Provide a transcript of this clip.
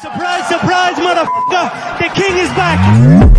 Surprise, surprise, motherfucker! The king is back!